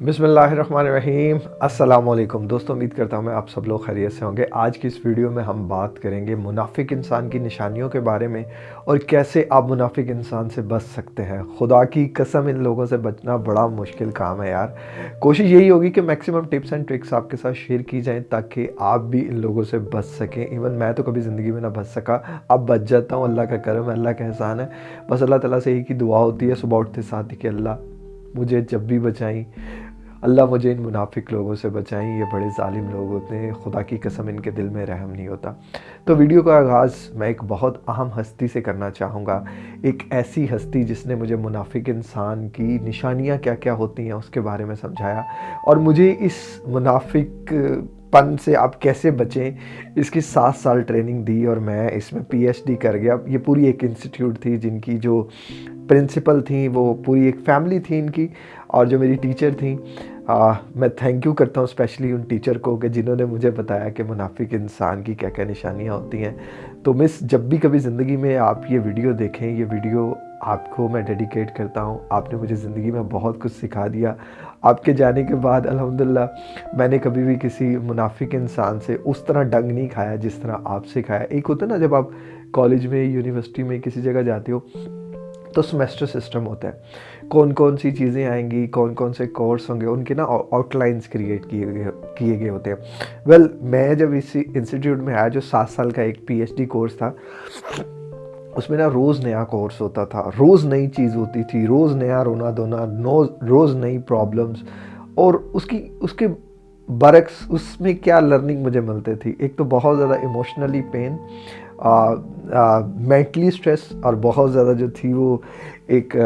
बिसमीम अस्सलाम दोस्तों, उम्मीद करता हूँ मैं आप सब लोग खैरियत से होंगे। आज की इस वीडियो में हम बात करेंगे मुनाफिक इंसान की निशानियों के बारे में और कैसे आप मुनाफिक इंसान से बच सकते हैं। खुदा की कसम, इन लोगों से बचना बड़ा मुश्किल काम है यार। कोशिश यही होगी कि मैक्सिमम टिप्स एंड ट्रिक्स आपके साथ शेयर की जाएँ ताकि आप भी इन लोगों से बच सकें। इवन मैं तो कभी ज़िंदगी में ना बच सका। अब बच जाता हूँ, अल्लाह का करम अल्लाह का एहसान है। बस अल्लाह तला से एक ही दुआ होती है, सुबह उठते साथ ही कि अल्लाह मुझे जब भी बचाई। अल्लाह मुझे इन मुनाफिक लोगों से बचाएँ, ये बड़े ालिम लोग होते हैं। खुदा की कसम, इनके दिल में रहम नहीं होता। तो वीडियो का आगाज़ मैं एक बहुत अहम हस्ती से करना चाहूँगा। एक ऐसी हस्ती जिसने मुझे मुनाफिक इंसान की निशानियाँ क्या क्या होती हैं उसके बारे में समझाया। और मुझे इस मुनाफिक पन से आप कैसे बचें, इसकी सात साल ट्रेनिंग दी और मैं इसमें पीएचडी कर गया। ये पूरी एक इंस्टीट्यूट थी जिनकी जो प्रिंसिपल थी, वो पूरी एक फैमिली थी इनकी और जो मेरी टीचर थी। आ, मैं थैंक यू करता हूँ स्पेशली उन टीचर को कि जिन्होंने मुझे बताया कि मुनाफिक इंसान की क्या क्या निशानियाँ होती हैं। तो मिस जब भी कभी ज़िंदगी में आप ये वीडियो देखें ये वीडियो आपको मैं डेडिकेट करता हूँ। आपने मुझे ज़िंदगी में बहुत कुछ सिखा दिया। आपके जाने के बाद अल्हम्दुलिल्लाह मैंने कभी भी किसी मुनाफिक इंसान से उस तरह डंग नहीं खाया जिस तरह आपसे खाया। एक होता ना जब आप कॉलेज में यूनिवर्सिटी में किसी जगह जाते हो तो सेमेस्टर सिस्टम होता है। कौन कौन सी चीज़ें आएँगी कौन कौन से कोर्स होंगे उनके ना आउटलाइंस क्रिएट किए गए किए गए होते हैं। वेल well, मैं जब इसी इंस्टीट्यूट में आया जो सात साल का एक पीएचडी कोर्स था उसमें ना रोज़ नया कोर्स होता था। रोज़ नई चीज़ होती थी रोज़ नया रोना धोना रोज़ नई प्रॉब्लम्स और उसकी उसके बरक्स उसमें क्या लर्निंग मुझे मिलती थी? एक तो बहुत ज़्यादा इमोशनली पेन मेंटली स्ट्रेस और बहुत ज़्यादा जो थी वो एक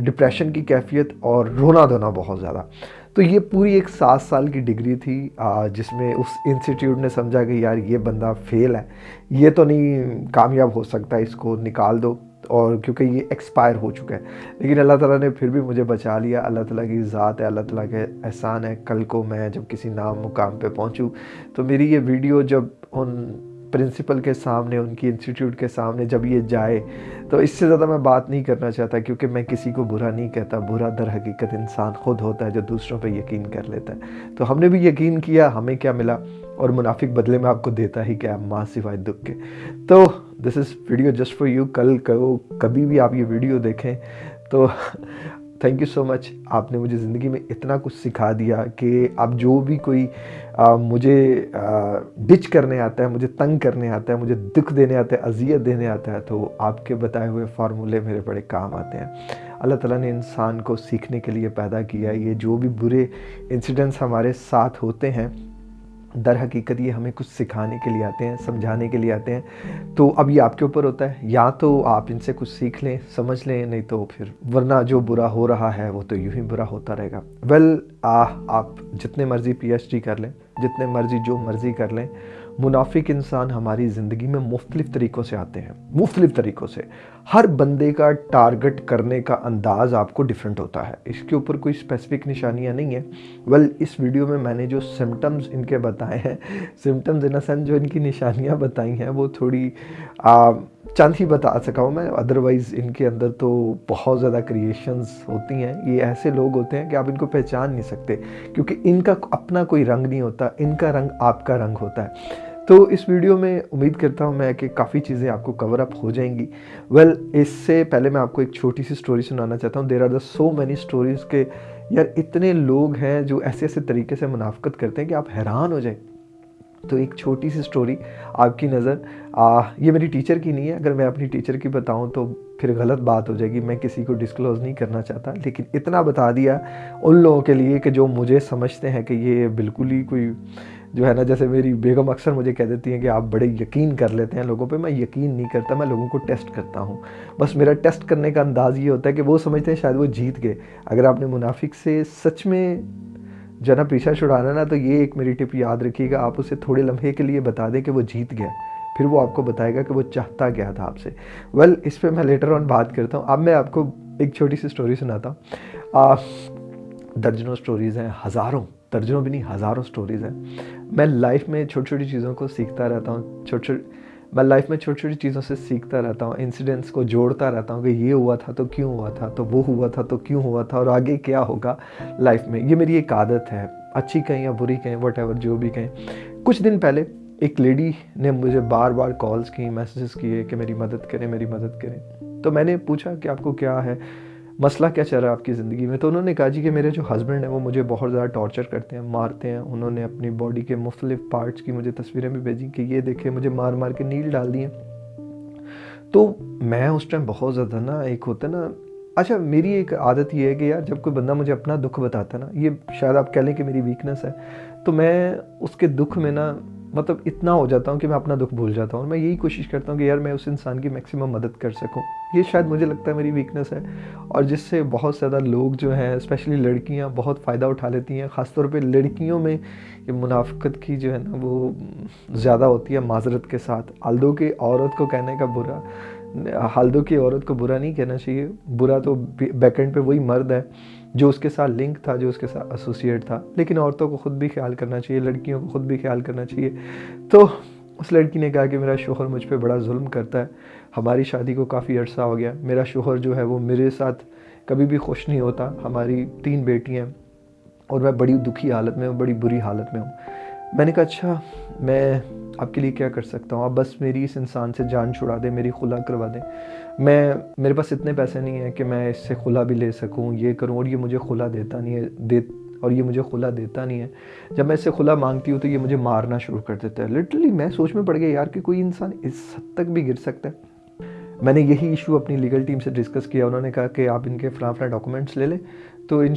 डिप्रेशन की कैफियत और रोना धोना बहुत ज़्यादा। तो ये पूरी एक सात साल की डिग्री थी जिसमें उस इंस्टीट्यूट ने समझा कि यार ये बंदा फेल है। ये तो नहीं कामयाब हो सकता, इसको निकाल दो और क्योंकि ये एक्सपायर हो चुका है। लेकिन अल्लाह ताला ने फिर भी मुझे बचा लिया। अल्लाह ताला की ज़ात है, अल्लाह ताला के एहसान है। कल को मैं जब किसी नाम मुकाम पे पहुंचूं तो मेरी ये वीडियो जब उन प्रिंसिपल के सामने, उनकी इंस्टीट्यूट के सामने जब ये जाए तो इससे ज़्यादा मैं बात नहीं करना चाहता क्योंकि मैं किसी को बुरा नहीं कहता। बुरा दर हकीकत इंसान खुद होता है जो दूसरों पर यकीन कर लेता है। तो हमने भी यकीन किया, हमें क्या मिला? और मुनाफिक बदले में आपको देता ही क्या? माँ सिवाय दुख के। तो this is video just for you कल कभी भी आप ये वीडियो देखें तो थैंक यू सो मच आपने मुझे ज़िंदगी में इतना कुछ सिखा दिया कि आप जो भी कोई आ, मुझे डिच करने आता है मुझे तंग करने आता है मुझे दुख देने आता है अजियत देने आता है तो आपके बताए हुए फार्मूले मेरे बड़े काम आते हैं। अल्लाह ताला ने इंसान को सीखने के लिए पैदा किया ये जो भी बुरे इंसिडेंट्स हमारे साथ होते हैं दर हकीकत ये हमें कुछ सिखाने के लिए आते हैं समझाने के लिए आते हैं। तो अब ये आपके ऊपर होता है। या तो आप इनसे कुछ सीख लें समझ लें नहीं तो फिर वरना जो बुरा हो रहा है वो तो यूँ ही बुरा होता रहेगा। वेल well, आप जितने मर्ज़ी पीएचडी कर लें जितने मर्ज़ी जो मर्ज़ी कर लें मुनाफिक इंसान हमारी ज़िंदगी में मुख्तलिफ़ तरीक़ों से आते हैं मुख्तलिफ़ तरीक़ों से। हर बंदे का टारगेट करने का अंदाज़ आपको डिफरेंट होता है। इसके ऊपर कोई स्पेसिफिक निशानियाँ नहीं है। वेल well, इस वीडियो में मैंने जो सिम्टम्स इनके बताए हैं सिम्टम्स इन सेंस जो इनकी निशानियाँ बताई हैं वो थोड़ी आ, चंद ही बता सका हूँ मैं अदरवाइज़ इनके अंदर तो बहुत ज़्यादा क्रिएशंस होती हैं। ये ऐसे लोग होते हैं कि आप इनको पहचान नहीं सकते क्योंकि इनका अपना कोई रंग नहीं होता इनका रंग आपका रंग होता है। तो इस वीडियो में उम्मीद करता हूँ मैं कि काफ़ी चीज़ें आपको कवर अप हो जाएँगी। वेल well, इससे पहले मैं आपको एक छोटी सी स्टोरी सुनाना चाहता हूँ। There are the so many stories के यार इतने लोग हैं जो ऐसे ऐसे तरीके से मुनाफ्त करते हैं कि आप हैरान हो जाए। तो एक छोटी सी स्टोरी आपकी नज़र ये मेरी टीचर की नहीं है। अगर मैं अपनी टीचर की बताऊँ तो फिर गलत बात हो जाएगी। मैं किसी को डिस्क्लोज़ नहीं करना चाहता। लेकिन इतना बता दिया उन लोगों के लिए कि जो मुझे समझते हैं कि ये बिल्कुल ही कोई, जो है ना, जैसे मेरी बेगम अक्सर मुझे कह देती हैं कि आप बड़े यकीन कर लेते हैं लोगों पे। मैं यकीन नहीं करता, मैं लोगों को टेस्ट करता हूँ। बस मेरा टेस्ट करने का अंदाज़ ये होता है कि वो समझते हैं शायद वो जीत गए। अगर आपने मुनाफिक से सच में जो ना पीछा छुड़ाना ना तो ये एक मेरी टिप याद रखिएगा। आप उसे थोड़े लम्हे के लिए बता दें कि वो जीत गया। फिर वो आपको बताएगा कि वो चाहता क्या था आपसे। वेल well, इस पर मैं लेटर ऑन बात करता हूँ। अब मैं आपको एक छोटी सी स्टोरी सुनाता हूँ। दर्जनों स्टोरीज़ हैं हज़ारों दर्जनों भी नहीं हज़ारों स्टोरीज़ हैं। मैं लाइफ में छोटी छोटी चीज़ों को सीखता रहता हूँ। छोटे छोटे मैं लाइफ में छोटी छोटी चीज़ों से सीखता रहता हूँ इंसिडेंट्स को जोड़ता रहता हूँ कि ये हुआ था तो क्यों हुआ था तो वो हुआ था तो क्यों हुआ था और आगे क्या होगा लाइफ में। ये मेरी एक आदत है, अच्छी कहें या बुरी कहें वट जो भी कहें। कुछ दिन पहले एक लेडी ने मुझे बार बार कॉल्स की मैसेजेस किए कि मेरी मदद करें, मेरी मदद करें। तो मैंने पूछा कि आपको क्या है? मसला क्या चल रहा है आपकी ज़िंदगी में? तो उन्होंने कहा जी कि मेरे जो हस्बैंड हैं, वो मुझे बहुत ज़्यादा टॉर्चर करते हैं, मारते हैं। उन्होंने अपनी बॉडी के मुख्तलिफ़ पार्ट्स की मुझे तस्वीरें भी भेजी कि ये देखे, मुझे मार मार के नील डाल दिए। तो मैं उस टाइम बहुत ज़्यादा ना एक होता ना अच्छा मेरी एक आदत ये है कि यार, जब कोई बंदा मुझे अपना दुख बताता है ना, ये शायद आप कह लें कि मेरी वीकनेस है तो मैं उसके दुख में ना मतलब इतना हो जाता हूँ कि मैं अपना दुख भूल जाता हूँ मैं यही कोशिश करता हूँ कि यार मैं उस इंसान की मैक्सिमम मदद कर सकूँ। ये शायद मुझे लगता है मेरी वीकनेस है और जिससे बहुत ज़्यादा लोग जो हैं स्पेशली लड़कियाँ, बहुत फ़ायदा उठा लेती हैं। ख़ासतौर पे लड़कियों में ये मुनाफ्त की जो है ना, वो ज़्यादा होती है माजरत के साथ। आल्दो की औरत को कहने का बुरा हालदो की औरत को बुरा नहीं कहना चाहिए। बुरा तो बैकेंड पे वही मर्द है। जो उसके साथ लिंक था, जो उसके साथ एसोसिएट था। लेकिन औरतों को ख़ुद भी ख्याल करना चाहिए, लड़कियों को ख़ुद भी ख्याल करना चाहिए। तो उस लड़की ने कहा कि मेरा शोहर मुझ पर बड़ा जुल्म करता है। हमारी शादी को काफ़ी अर्सा हो गया। मेरा शोहर जो है वो मेरे साथ कभी भी खुश नहीं होता। हमारी तीन बेटियाँ और मैं बड़ी दुखी हालत में हूँ, बड़ी बुरी हालत में हूँ। मैंने कहा अच्छा मैं आपके लिए क्या कर सकता हूँ? आप बस मेरी इस इंसान से जान छुड़ा दें, मेरी खुला करवा दें। मैं, मेरे पास इतने पैसे नहीं हैं कि मैं इससे खुला भी ले सकूँ, ये करूँ, और ये मुझे खुला देता नहीं है, दे, और ये मुझे खुला देता नहीं है। जब मैं इससे खुला मांगती हूँ तो ये मुझे मारना शुरू कर देता है। लिटरली मैं सोच में पड़ गया, यार, कि कोई इंसान इस हद तक भी गिर सकता है? मैंने यही इशू अपनी लीगल टीम से डिस्कस किया। उन्होंने कहा कि आप इनके फ़लाँ फ़लाँ डॉक्यूमेंट्स ले लें। तो इन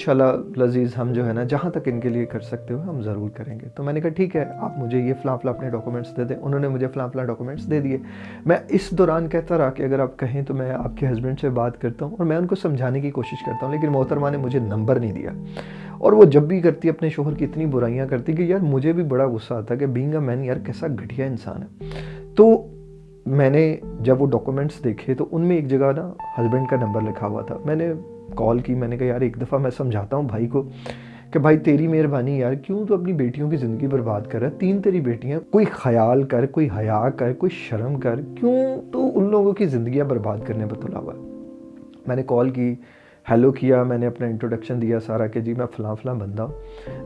लजीज़, हम जो है ना, जहाँ तक इनके लिए कर सकते हो, हम ज़रूर करेंगे। तो मैंने कहा, ठीक है, आप मुझे ये फ़लाँ फ़लाँ अपने डॉक्यूमेंट्स दे दें। उन्होंने मुझे फ़लाँ फ़लाँ डॉक्यूमेंट्स दे दिए। मैं इस दौरान कहता रहा कि अगर आप कहें तो मैं आपके हस्बैंड से बात करता हूँ और मैं उनको समझाने की कोशिश करता हूँ, लेकिन मोहतरमा ने मुझे नंबर नहीं दिया। और वो जब भी करती, अपने शोहर की इतनी बुराइयाँ करती कि, यार, मुझे भी बड़ा गुस्सा आता कि बींग अ मैन यार, कैसा घटिया इंसान है। तो मैंने जब वो डॉक्यूमेंट्स देखे तो उनमें एक जगह ना हस्बैंड का नंबर लिखा हुआ था। मैंने कॉल की, मैंने कहा, यार, एक दफ़ा मैं समझाता हूँ भाई को कि भाई, तेरी मेहरबानी यार, क्यों तो अपनी बेटियों की ज़िंदगी बर्बाद कर रहा है? तीन तेरी बेटियाँ, कोई ख्याल कर, कोई हया कर, कोई शर्म कर, क्यों तो उन लोगों की ज़िंदियाँ बर्बाद करने पर तुला हुआ मैंने कॉल की, हेलो किया, मैंने अपना इंट्रोडक्शन दिया सारा कि जी मैं फ़लाँ फ़लाँ बंदा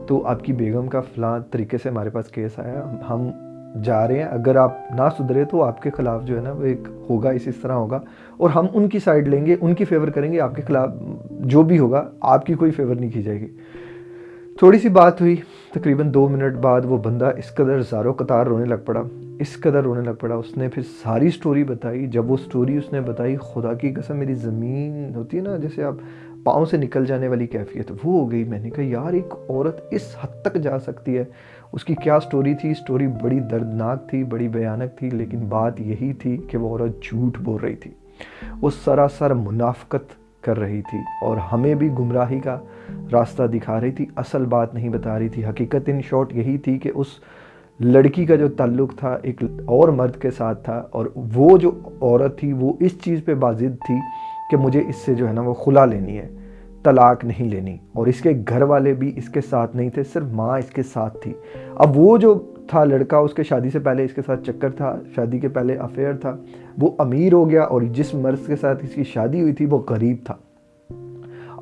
तो आपकी बेगम का फ़लाँ तरीके से हमारे पास केस आया, हम जा रहे हैं। अगर आप ना सुधरे तो आपके ख़िलाफ़ जो है ना वो एक होगा, इस इस तरह होगा। और हम उनकी साइड लेंगे, उनकी फेवर करेंगे, आपके ख़िलाफ़ जो भी होगा, आपकी कोई फेवर नहीं की जाएगी। थोड़ी सी बात हुई, तकरीबन दो मिनट बाद वो बंदा इस कदर ज़ारो कतार रोने लग पड़ा। इस कदर रोने लग पड़ा। उसने फिर सारी स्टोरी बताई। जब वो स्टोरी उसने बताई, खुदा की कसम, मेरी ज़मीन होती है ना, जैसे आप पाँव से निकल जाने वाली कैफियत, वो हो गई। मैंने कहा, यार, एक औरत इस हद तक जा सकती है। उसकी क्या स्टोरी थी? स्टोरी बड़ी दर्दनाक थी, बड़ी भयानक थी, लेकिन बात यही थी कि वो औरत झूठ बोल रही थी। वो सरासर मुनाफ्त कर रही थी और हमें भी गुमराही का रास्ता दिखा रही थी। असल बात नहीं बता रही थी। हकीकत इन शॉर्ट यही थी कि उस लड़की का जो ताल्लुक़ था, एक और मर्द के साथ था और वो जो औरत थी, वो इस चीज़ पे बाजिद थी कि मुझे इससे जो है ना वो खुला लेनी है। तलाक नहीं लेनी। और इसके घर वाले भी इसके साथ नहीं थे, सिर्फ़ माँ इसके साथ थी। अब वो जो था लड़का, उसके शादी से पहले इसके साथ चक्कर था, शादी के पहले अफेयर था। वो अमीर हो गया और जिस मर्द के साथ इसकी शादी हुई थी, वो गरीब था।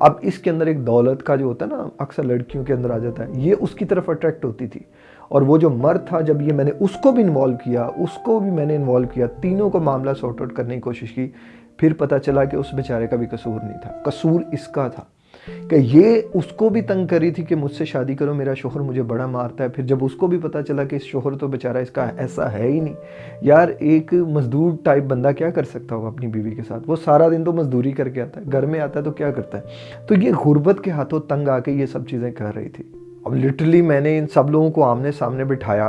अब इसके अंदर एक दौलत का जो होता है ना, अक्सर लड़कियों के अंदर आ जाता है, ये उसकी तरफ़ अट्रैक्ट होती थी। और वो जो मर्द था, जब ये मैंने उसको भी इन्वॉल्व किया, उसको भी मैंने इन्वॉल्व किया, तीनों को मामला सॉर्ट आउट करने की कोशिश की फिर पता चला कि उस बेचारे का भी कसूर नहीं था। कसूर इसका था कि ये उसको भी तंग करी थी कि मुझसे शादी करो, मेरा शोहर मुझे बड़ा मारता है। फिर जब उसको भी पता चला कि इस शोहर तो बेचारा इसका ऐसा है ही नहीं। यार, एक मजदूर टाइप बंदा क्या कर सकता होगा अपनी बीवी के साथ? वो सारा दिन तो मजदूरी करके आता है, घर में आता है तो क्या करता है? तो ये गुर्बत के हाथों तंग आके ये सब चीज़ें कर रही थी। अब लिटरली मैंने इन सब लोगों को आमने सामने बिठाया।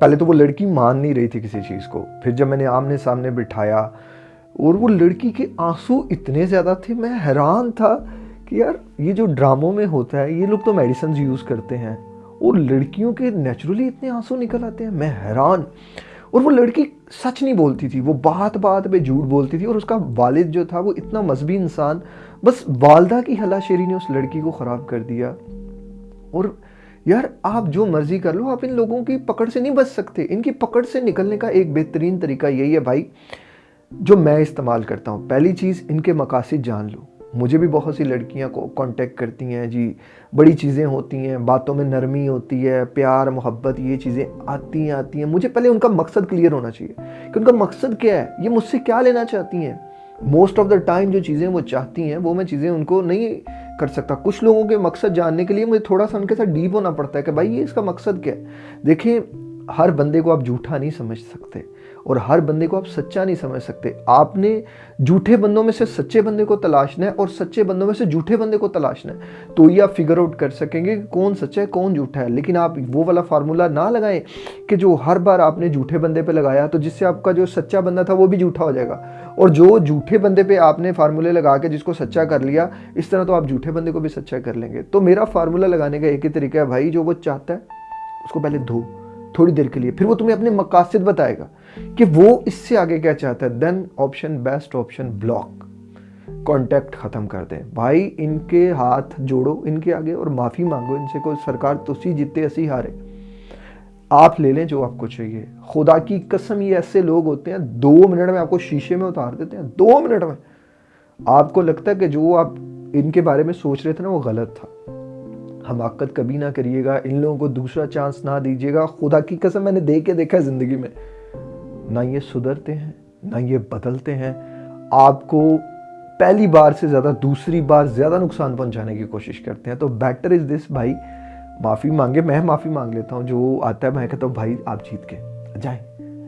पहले तो वो लड़की मान नहीं रही थी किसी चीज़ को। फिर जब मैंने आमने सामने बिठाया और वो लड़की के आँसू इतने ज़्यादा थे, मैं हैरान था कि यार, ये जो ड्रामों में होता है, ये लोग तो मेडिसिन यूज़ करते हैं और लड़कियों के नेचुरली इतने आँसू निकल आते हैं, मैं हैरान। और वो लड़की सच नहीं बोलती थी, वो बात बात पे झूठ बोलती थी और उसका वालिद जो था, वो इतना मजहबी इंसान, बस वालदा की हलाशेरी ने उस लड़की को ख़राब कर दिया। और यार, आप जो मर्ज़ी कर लो, आप इन लोगों की पकड़ से नहीं बच सकते। इनकी पकड़ से निकलने का एक बेहतरीन तरीका यही है भाई जो मैं इस्तेमाल करता हूँ। पहली चीज़, इनके मकासद जान लो। मुझे भी बहुत सी लड़कियाँ को कांटेक्ट करती हैं जी। बड़ी चीज़ें होती हैं, बातों में नरमी होती है, प्यार, मोहब्बत, ये चीज़ें आती हैं आती हैं। मुझे पहले उनका मकसद क्लियर होना चाहिए कि उनका मकसद क्या है? ये मुझसे क्या लेना चाहती हैं? मोस्ट ऑफ़ द टाइम जो चीज़ें वो चाहती हैं, वो मैं चीज़ें उनको नहीं कर सकता। कुछ लोगों के मकसद जानने के लिए मुझे थोड़ा सा उनके साथ डीप होना पड़ता है कि भाई, ये इसका मकसद क्या है? देखिए हर बंदे को आप झूठा नहीं समझ सकते। और हर बंदे को आप सच्चा नहीं समझ सकते। आपने झूठे बंदों में से सच्चे बंदे को तलाशना है और सच्चे बंदों में से झूठे बंदे को तलाशना है। तो ये आप फिगर आउट कर सकेंगे कि कौन सच्चा है, कौन झूठा है। लेकिन आप वो वाला फार्मूला ना लगाएँ कि जो हर बार आपने झूठे बंदे पे लगाया तो जिससे आपका जो सच्चा बंदा था वो भी झूठा हो जाएगा। और जो झूठे बंदे पे आपने फार्मूले लगा के जिसको सच्चा कर लिया, इस तरह तो आप झूठे बंदे को भी सच्चा कर लेंगे। तो मेरा फार्मूला लगाने का एक ही तरीका है, भाई, जो वो चाहता है, उसको पहले धो, थोड़ी देर के लिए। फिर वो तुम्हें अपने मकासद बताएगा। कि वो इससे आगे क्या चाहता है? Then option best option block contact ख़त्म कर दें। भाई, इनके हाथ जोड़ो, इनके आगे और माफ़ी मांगो। इनसे कोई सरकार तुसी जीते असी हारे। आप ले लें जो आपको चाहिए। खुदा की कसम, ये ऐसे लोग होते हैं, दो मिनट में आपको शीशे में उतार देते हैं। दो मिनट में। आपको लगता है कि जो आप इनके बारे में सोच रहे थे ना, वो गलत था। हमाकत कभी ना करिएगा। इन लोगों को दूसरा चांस ना दीजिएगा। खुदा की कसम, मैंने देख के देखा है ज़िंदगी में। ना ये सुधरते हैं, ना ये बदलते हैं। आपको पहली बार से ज़्यादा दूसरी बार ज़्यादा नुकसान पहुँचाने की कोशिश करते हैं। तो बेटर इज़ दिस भाई। माफ़ी मांगे, मैं माफ़ी मांग लेता हूँ। जो आता है मैं कहता हूँ भाई आप जीत के जाए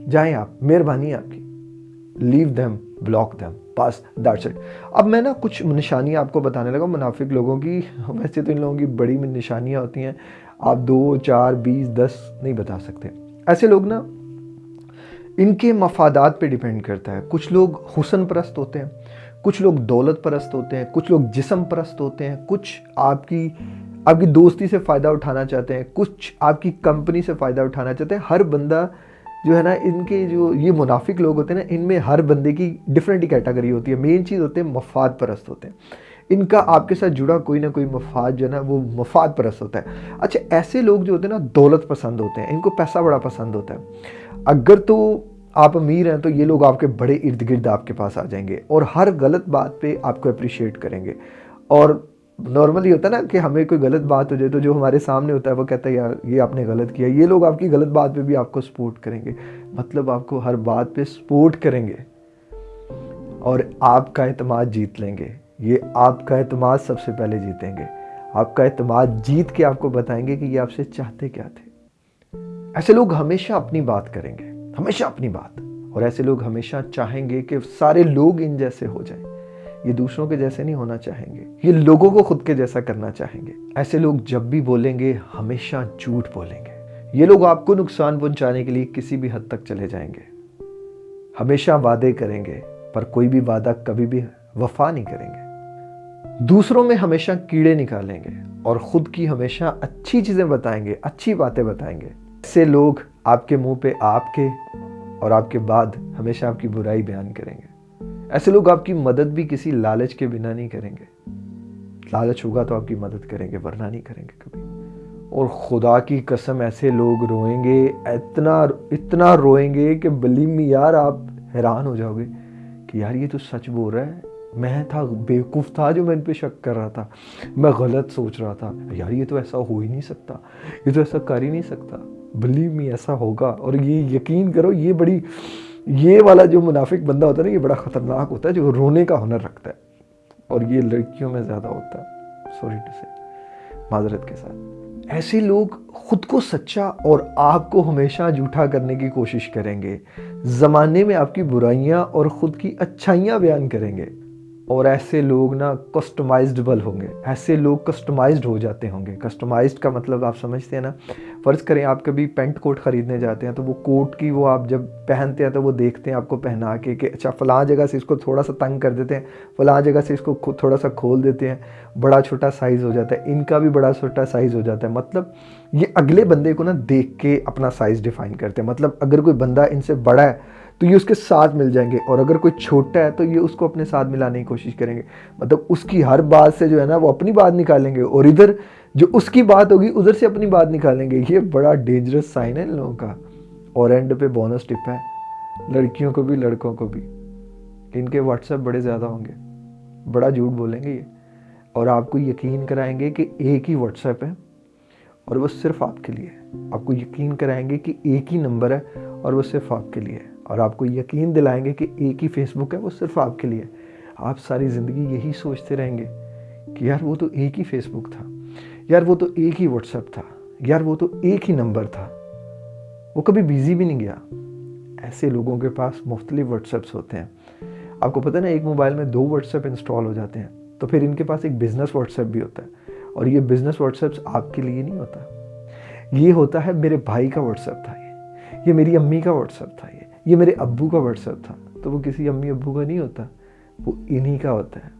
जाए आप, मेहरबानी आपकी। Leave them block them pass that's it अब मैं ना कुछ निशानियाँ आपको बताने लगा मुनाफिक लोगों की। वैसे तो इन लोगों की बड़ी निशानियाँ होती हैं। आप दो, चार, बीस, दस, नहीं बता सकते। ऐसे लोग ना इनके मफादात पे डिपेंड करता है। कुछ लोग हुसन परस्त होते हैं, कुछ लोग दौलत परस्त होते हैं, कुछ लोग जिसम परस्त होते हैं, कुछ आपकी आपकी दोस्ती से फ़ायदा उठाना चाहते हैं, कुछ आपकी कंपनी से फ़ायदा उठाना चाहते हैं। हर बंदा जो है ना, इनके जो ये मुनाफिक लोग होते हैं ना, इनमें हर बंदे की डिफरेंट कैटेगरी होती है। मेन चीज़ होते हैं मफाद परस्त होते हैं। इनका आपके साथ जुड़ा कोई ना कोई मफाद जो है ना, वो मफाद परस्त होता है। अच्छा ऐसे लोग जो होते हैं ना, दौलत पसंद होते हैं, इनको पैसा बड़ा पसंद होता है। अगर तो आप अमीर हैं तो ये लोग आपके बड़े इर्द गिर्द आपके पास आ जाएँगे और हर गलत बात पे आपको अप्रिशिएट करेंगे। और नॉर्मली होता है ना कि हमें कोई गलत बात हो जाए तो जो हमारे सामने होता है, वो कहता है, यार, ये आपने गलत किया। ये लोग आपकी गलत बात पे भी आपको सपोर्ट करेंगे। मतलब आपको हर बात पे सपोर्ट करेंगे। और आपका अतमाद जीत लेंगे। ये आपका अतमाद सबसे पहले जीतेंगे। आपका अतमाद जीत के आपको बताएँगे कि ये आपसे चाहते क्या थे। ऐसे लोग हमेशा अपनी बात करेंगे, हमेशा अपनी बात। और ऐसे लोग हमेशा चाहेंगे कि सारे लोग इन जैसे हो जाएँ। ये दूसरों के जैसे नहीं होना चाहेंगे, ये लोगों को खुद के जैसा करना चाहेंगे। ऐसे लोग जब भी बोलेंगे, हमेशा झूठ बोलेंगे। ये लोग आपको नुकसान पहुँचाने के लिए किसी भी हद तक चले जाएँगे। हमेशा वादे करेंगे, पर कोई भी वादा कभी भी वफा नहीं करेंगे। दूसरों में हमेशा कीड़े निकालेंगे और खुद की हमेशा अच्छी चीज़ें बताएँगे, अच्छी बातें बताएँगे। ऐसे लोग आपके मुँह पे आपके और आपके बाद हमेशा आपकी बुराई बयान करेंगे। ऐसे लोग आपकी मदद भी किसी लालच के बिना नहीं करेंगे। लालच होगा तो आपकी मदद करेंगे, वरना नहीं करेंगे कभी। और खुदा की कसम ऐसे लोग रोएँगे, इतना इतना रोएँगे कि बलीम यार आप हैरान हो जाओगे कि यार ये तो सच बोल रहा है। मैं था, बेवकूफ़ था जो मैं इन पर शक कर रहा था। मैं गलत सोच रहा था। यार ये तो ऐसा हो ही नहीं सकता। ये तो ऐसा कर ही नहीं सकता। बलीव मी ऐसा होगा। और ये यकीन करो, ये बड़ी, ये वाला जो मुनाफिक बंदा होता है ना, ये बड़ा ख़तरनाक होता है, जो रोने का हुनर रखता है। और ये लड़कियों में ज़्यादा होता है। सॉरी टू से माजरत के साथ। ऐसे लोग खुद को सच्चा और आपको हमेशा झूठा करने की कोशिश करेंगे। ज़माने में आपकी बुराइयाँ और ख़ुद की अच्छाइयाँ बयान करेंगे। और ऐसे लोग ना कस्टमाइजबल होंगे। ऐसे लोग कस्टमाइज्ड हो जाते होंगे। कस्टमाइज्ड का मतलब आप समझते हैं ना, फ़र्ज़ करें आप कभी पेंट कोट ख़रीदने जाते हैं तो वो कोट की वो आप जब पहनते हैं तो वो देखते हैं आपको पहना के कि अच्छा फ़लाँ जगह से इसको थोड़ा सा तंग कर देते हैं, फ़लाँ जगह से इसको थोड़ा सा खोल देते हैं, बड़ा छोटा साइज़ हो जाता है, इनका भी बड़ा छोटा साइज़ हो जाता है। मतलब ये अगले बंदे को ना देख के अपना साइज़ डिफ़ाइन करते हैं। मतलब अगर कोई बंदा इनसे बड़ा है तो ये उसके साथ मिल जाएँगे। और अगर कोई छोटा है तो ये उसको अपने साथ मिलाने की कोशिश करेंगे। मतलब उसकी हर बात से जो है ना, वो अपनी बात निकालेंगे। और इधर जो उसकी बात होगी, उधर से अपनी बात निकालेंगे। ये बड़ा डेंजरस साइन है इन लोगों का। और एंड पे बोनस टिप है, लड़कियों को भी, लड़कों को भी। इनके व्हाट्सएप बड़े ज़्यादा होंगे। बड़ा झूठ बोलेंगे ये। और आपको यकीन कराएँगे कि एक ही व्हाट्सएप है, और वो सिर्फ़ आपके लिए है। आपको यकीन कराएँगे कि एक ही नंबर है, और वो सिर्फ़ आपके लिए है। और आपको यकीन दिलाएँगे कि एक ही फेसबुक है, वो सिर्फ़ आपके लिए। आप सारी ज़िंदगी यही सोचते रहेंगे कि यार वो तो एक ही फेसबुक था, यार वो तो एक ही व्हाट्सएप था, यार वो तो एक ही नंबर था। वो कभी बिज़ी भी नहीं गया। ऐसे लोगों के पास मुख्तलिफ़ व्हाट्सएप्स होते हैं। आपको पता ना, एक मोबाइल में दो व्हाट्सएप इंस्टॉल हो जाते हैं तो फिर इनके पास एक बिज़नेस व्हाट्सएप भी होता है और ये बिज़नेस व्हाट्सएप्स आपके लिए नहीं होता। ये होता है मेरे भाई का व्हाट्सएप था ये ये मेरी अम्मी का व्हाट्सएप था ये। ये मेरे अब्बू का व्हाट्सएप था तो वो किसी अम्मी अब्बू का नहीं होता, वो इन्हीं का होता है।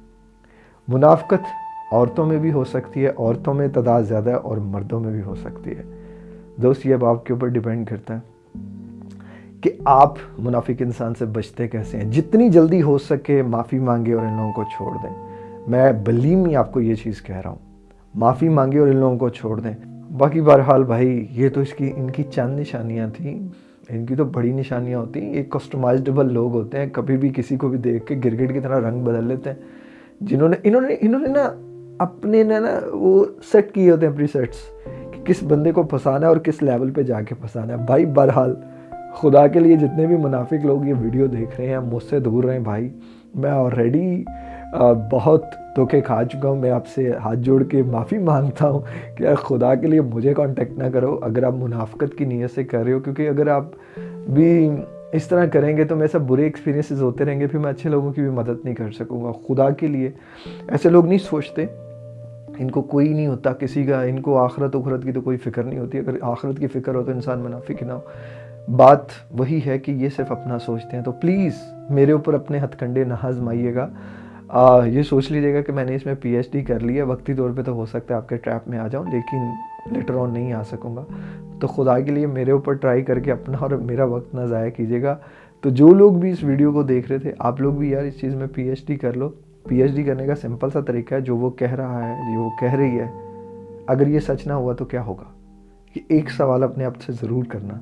मुनाफ्कत औरतों में भी हो सकती है, औरतों में तादाद ज़्यादा है और मर्दों में भी हो सकती है। दोस्त, ये अब आपके ऊपर डिपेंड करता है कि आप मुनाफिक इंसान से बचते कैसे हैं। जितनी जल्दी हो सके माफ़ी मांगे और इन लोगों को छोड़ दें। मैं बलीम ही आपको ये चीज़ कह रहा हूँ, माफ़ी मांगे और इन लोगों को छोड़ दें। बाकी बहरहाल भाई, ये तो इसकी, इनकी चंद निशानियाँ थी। इनकी तो बड़ी निशानियाँ होती हैं। एक कस्टमाइजेबल लोग होते हैं, कभी भी किसी को भी देख के गिरगिट की तरह रंग बदल लेते हैं। जिन्होंने, इन्होंने इन्होंने ना अपने ना ना वो सेट किए होते हैं प्री सेट्स कि किस बंदे को फंसाना है और किस लेवल पे जाके फंसाना है। भाई, बहरहाल, खुदा के लिए जितने भी मुनाफिक लोग ये वीडियो देख रहे हैं, मुझसे दूर रहें भाई। मैं ऑलरेडी बहुत धोखे खा चुका हूँ। मैं आपसे हाथ जोड़ के माफ़ी माँगता हूँ कि यार खुदा के लिए मुझे कांटेक्ट ना करो, अगर आप मुनाफ़त की नीयत से कर रहे हो, क्योंकि अगर आप भी इस तरह करेंगे तो मेरे सब बुरे एक्सपीरियंसेस होते रहेंगे, फिर मैं अच्छे लोगों की भी मदद नहीं कर सकूँगा। खुदा के लिए ऐसे लोग नहीं सोचते। इनको कोई नहीं होता किसी का, इनको आखरत उखरत की तो कोई फ़िक्र नहीं होती। अगर आखरत की फ़िक्र हो तो इंसान मुनाफिक ना हो। बात वही है कि ये सिर्फ़ अपना सोचते हैं। तो प्लीज़ मेरे ऊपर अपने हथकंडे ना आजमाइएगा आ, ये सोच लीजिएगा कि मैंने इसमें पीएचडी कर लिया वक्ती तौर पे तो हो सकता है आपके ट्रैप में आ जाऊँ लेकिन लेटर ऑन नहीं आ सकूँगा। तो खुदा के लिए मेरे ऊपर ट्राई करके अपना और मेरा वक्त ना ज़ाया कीजिएगा। तो जो लोग भी इस वीडियो को देख रहे थे आप लोग भी यार इस चीज़ में पीएचडी कर लो। पीएचडी करने का सिंपल सा तरीका है जो वो कह रहा है जो वो कह रही है। अगर ये सच ना हुआ तो क्या होगा? ये एक सवाल अपने आप से ज़रूर करना।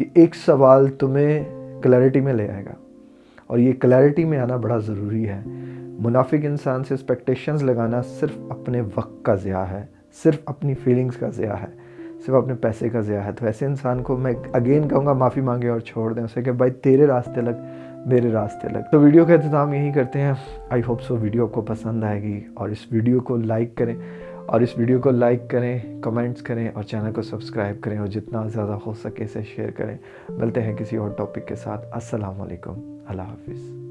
ये एक सवाल तुम्हें क्लैरिटी में ले आएगा। और ये क्लैरिटी में आना बड़ा ज़रूरी है। मुनाफिक इंसान से एक्सपेक्टेशंस लगाना सिर्फ़ अपने वक्त का ज़िया है, सिर्फ़ अपनी फीलिंग्स का ज़िया है, सिर्फ़ अपने पैसे का ज़िया है। तो ऐसे इंसान को मैं अगेन कहूँगा, माफ़ी मांगे और छोड़ दें उसे कि भाई तेरे रास्ते लग, मेरे रास्ते लग। तो वीडियो का इंतज़ाम यही करते हैं। आई होप सो वीडियो आपको पसंद आएगी और इस वीडियो को लाइक करें और इस वीडियो को लाइक करें कमेंट्स करें और चैनल को सब्सक्राइब करें और जितना ज़्यादा हो सके इसे शेयर करें। मिलते हैं किसी और टॉपिक के साथ। अस्सलाम वालेकुम अल्लाह हाफिज़